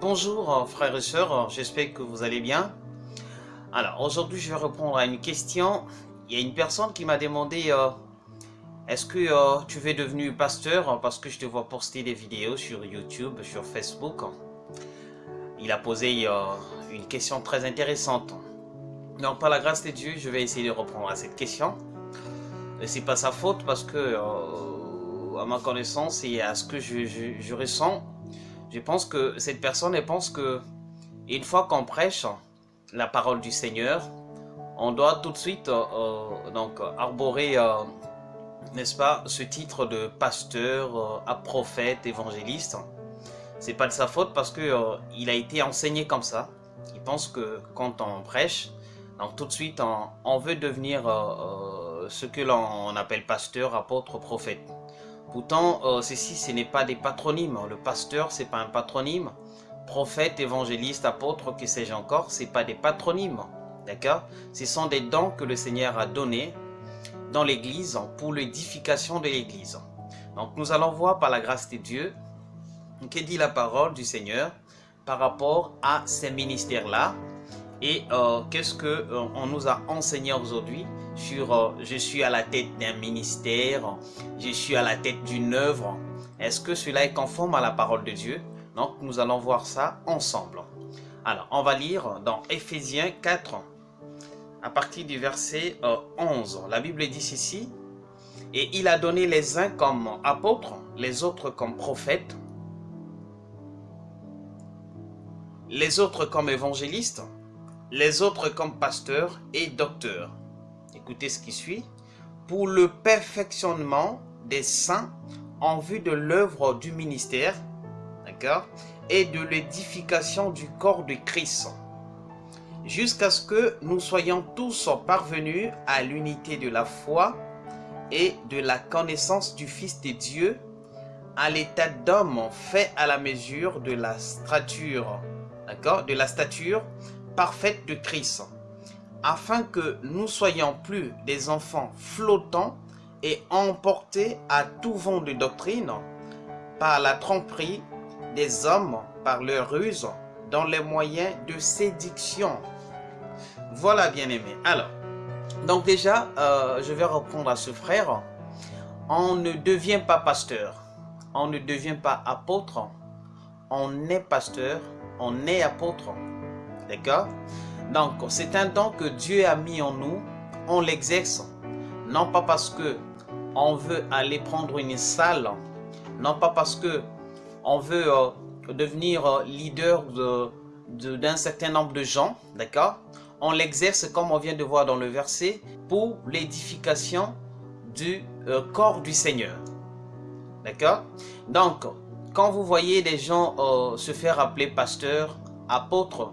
bonjour frères et sœurs, j'espère que vous allez bien. Alors aujourd'hui je vais répondre à une question. Il y a une personne qui m'a demandé euh, Est-ce que euh, tu veux devenir pasteur? Parce que je te vois poster des vidéos sur YouTube, sur Facebook. Il a posé euh, une question très intéressante. Donc par la grâce de Dieu, je vais essayer de répondre à cette question. Et c'est pas sa faute parce que à ma connaissance et à ce que je ressens, je pense que cette personne, pense que une fois qu'on prêche la parole du Seigneur, on doit tout de suite euh, euh, donc arborer, euh, n'est-ce pas, ce titre de pasteur, à prophète, évangéliste. C'est pas de sa faute parce que il a été enseigné comme ça. Il pense que quand on prêche, donc tout de suite on, on veut devenir ce que l'on appelle pasteur, apôtre, prophète. Pourtant, euh, ceci, ce n'est pas des patronymes. Le pasteur, c'est pas un patronyme. Prophète, évangéliste, apôtre, que sais-je encore, c'est pas des patronymes. D'accord? Ce sont des dons que le Seigneur a donnés dans l'Église pour l'édification de l'Église. Donc, nous allons voir par la grâce de Dieu, que dit la parole du Seigneur par rapport à ces ministères-là et euh, qu'est-ce que euh, on nous a enseigné aujourd'hui sur euh, je suis à la tête d'un ministère, je suis à la tête d'une œuvre. Est-ce que cela est conforme à la parole de Dieu? Donc nous allons voir ça ensemble. Alors on va lire dans Ephésiens 4 à partir du verset 11. La Bible dit ici et il a donné les uns comme apôtres, les autres comme prophètes, les autres comme évangélistes, les autres comme pasteurs et docteurs. Écoutez ce qui suit. Pour le perfectionnement des saints en vue de l'œuvre du ministère, d'accord, et de l'édification du corps de Christ, jusqu'à ce que nous soyons tous parvenus à l'unité de la foi et de la connaissance du Fils de Dieu, à l'état d'homme fait à la mesure de la stature, d'accord, de la stature parfaite de Christ, afin que nous soyons plus des enfants flottants et emportés à tout vent de doctrine par la tromperie des hommes, par leur ruse, dans les moyens de séduction. Voilà, bien aimé. Alors, donc déjà, euh, je vais répondre à ce frère. On ne devient pas pasteur. On ne devient pas apôtre. On est pasteur. On est apôtre. D'accord? Donc, c'est un don que Dieu a mis en nous. On l'exerce. Non pas parce que on veut aller prendre une salle. Non pas parce que on veut euh, devenir euh, leader d'un certain nombre de gens. D'accord? On l'exerce, comme on vient de voir dans le verset, pour l'édification du euh, corps du Seigneur. D'accord? Donc, quand vous voyez des gens se faire appeler pasteur, apôtre,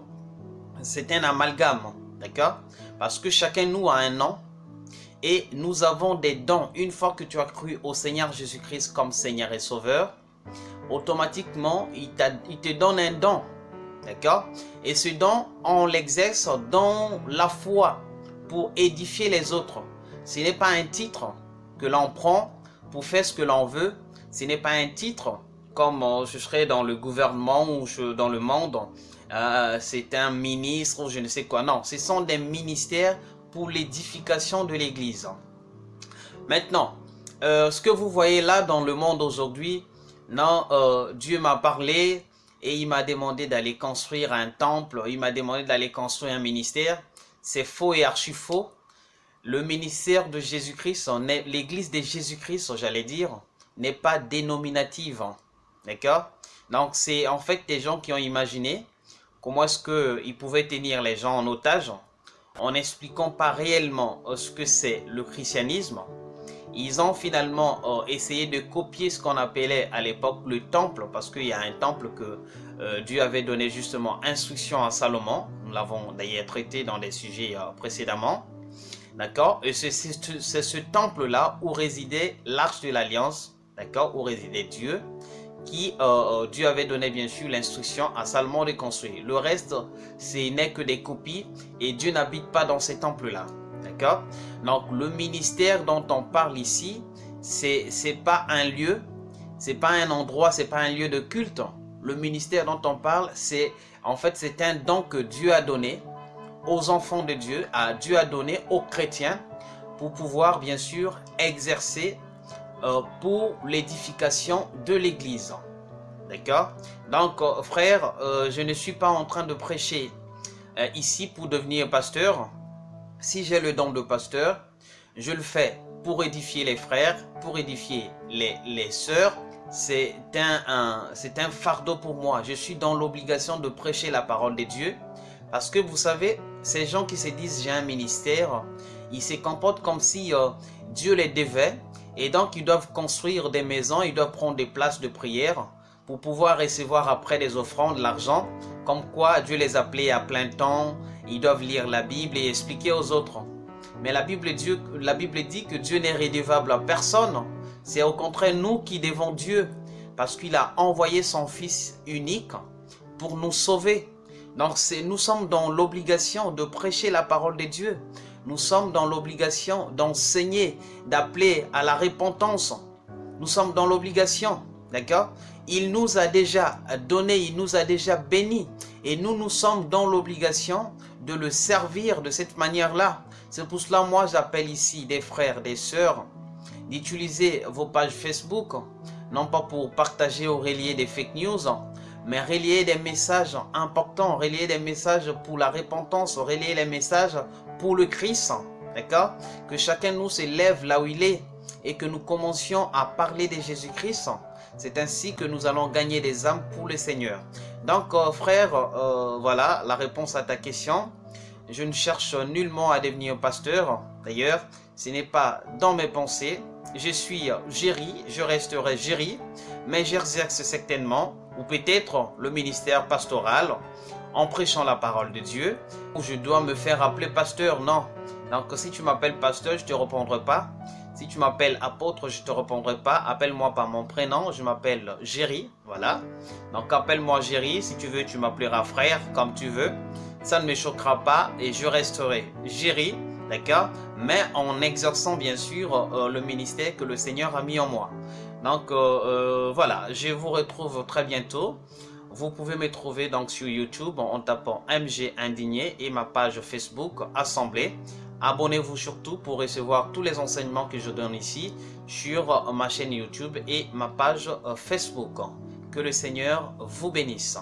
c'est un amalgame, d'accord? Parce que chacun nous a un nom et nous avons des dons. Une fois que tu as cru au Seigneur Jésus-Christ comme Seigneur et Sauveur, automatiquement, il, te donne un don, d'accord? Et ce don, on l'exerce dans la foi pour édifier les autres. Ce n'est pas un titre que l'on prend pour faire ce que l'on veut. Ce n'est pas un titre comme euh, je serais dans le gouvernement ou dans le monde euh, c'est un ministre ou je ne sais quoi. Non, ce sont des ministères pour l'édification de l'Église. Maintenant, euh, ce que vous voyez là dans le monde aujourd'hui, non, euh, Dieu m'a parlé et il m'a demandé d'aller construire un temple, il m'a demandé d'aller construire un ministère. C'est faux et archi faux. Le ministère de Jésus-Christ, l'église de Jésus-Christ, j'allais dire, n'est pas dénominative. D'accord? Donc, c'est en fait des gens qui ont imaginé Comment est-ce qu'ils pouvaient tenir les gens en otage en n'expliquant pas réellement euh, ce que c'est le christianisme? Ils ont finalement euh, essayé de copier ce qu'on appelait à l'époque le temple, parce qu'il y a un temple que euh, Dieu avait donné justement instruction à Salomon. Nous l'avons d'ailleurs traité dans des sujets précédemment. D'accord? Et c'est ce temple-là où résidait l'arche de l'alliance, d'accord? Où résidait Dieu qui euh, euh, Dieu avait donné bien sûr l'instruction à Salomon de construire. Le reste, ce n'est que des copies et Dieu n'habite pas dans ces temples-là. D'accord? Donc le ministère dont on parle ici, c'est pas un lieu, c'est pas un endroit, c'est pas un lieu de culte. le ministère dont on parle, c'est en fait c'est un don que Dieu a donné aux enfants de Dieu, à Dieu a donné aux chrétiens pour pouvoir bien sûr exercer euh, pour l'édification de l'Église. D'accord? Donc euh, frère, euh, je ne suis pas en train de prêcher ici pour devenir pasteur. Si j'ai le don de pasteur, je le fais pour édifier les frères, pour édifier les, les sœurs. C'est un, un, fardeau pour moi. Je suis dans l'obligation de prêcher la parole de Dieu. Parce que vous savez, ces gens qui se disent j'ai un ministère, ils se comportent comme si Dieu les devait. Et donc ils doivent construire des maisons, ils doivent prendre des places de prière pour pouvoir recevoir après des offrandes, l'argent. Comme quoi Dieu les appelait à plein temps, ils doivent lire la Bible et expliquer aux autres. Mais la Bible, Dieu, la Bible dit que Dieu n'est rédevable à personne. C'est au contraire nous qui devons Dieu parce qu'il a envoyé son Fils unique pour nous sauver. Donc nous sommes dans l'obligation de prêcher la parole de Dieu. Nous sommes dans l'obligation d'enseigner, d'appeler à la repentance. Nous sommes dans l'obligation, d'accord? Il nous a déjà donné, il nous a déjà bénis. Et nous, nous sommes dans l'obligation de le servir de cette manière-là. C'est pour cela, moi, j'appelle ici des frères, des sœurs, d'utiliser vos pages Facebook, non pas pour partager ou relier des fake news, mais relier des messages importants, relier des messages pour la repentance, relier les messages pour le Christ, d'accord? Que chacun nous s'élève là où il est et que nous commencions à parler de Jésus-Christ. C'est ainsi que nous allons gagner des âmes pour le Seigneur. Donc, euh, frère, euh, voilà la réponse à ta question. Je ne cherche nullement à devenir pasteur. D'ailleurs, ce n'est pas dans mes pensées. Je suis Géry, je resterai Géry, mais j'exerce certainement ou peut-être le ministère pastoral en prêchant la parole de Dieu, ou je dois me faire appeler pasteur, non. Donc si tu m'appelles pasteur, je ne te répondrai pas. Si tu m'appelles apôtre, je ne te répondrai pas. Appelle-moi par mon prénom, je m'appelle Géry, voilà. Donc appelle-moi Géry, si tu veux, tu m'appelleras frère, comme tu veux. Ça ne me choquera pas et je resterai Géry, d'accord? Mais en exerçant bien sûr euh, le ministère que le Seigneur a mis en moi. Donc euh, euh, voilà, je vous retrouve très bientôt. Vous pouvez me trouver donc sur YouTube en tapant MG Indigné et ma page Facebook Assemblée. Abonnez-vous surtout pour recevoir tous les enseignements que je donne ici sur ma chaîne YouTube et ma page Facebook. Que le Seigneur vous bénisse.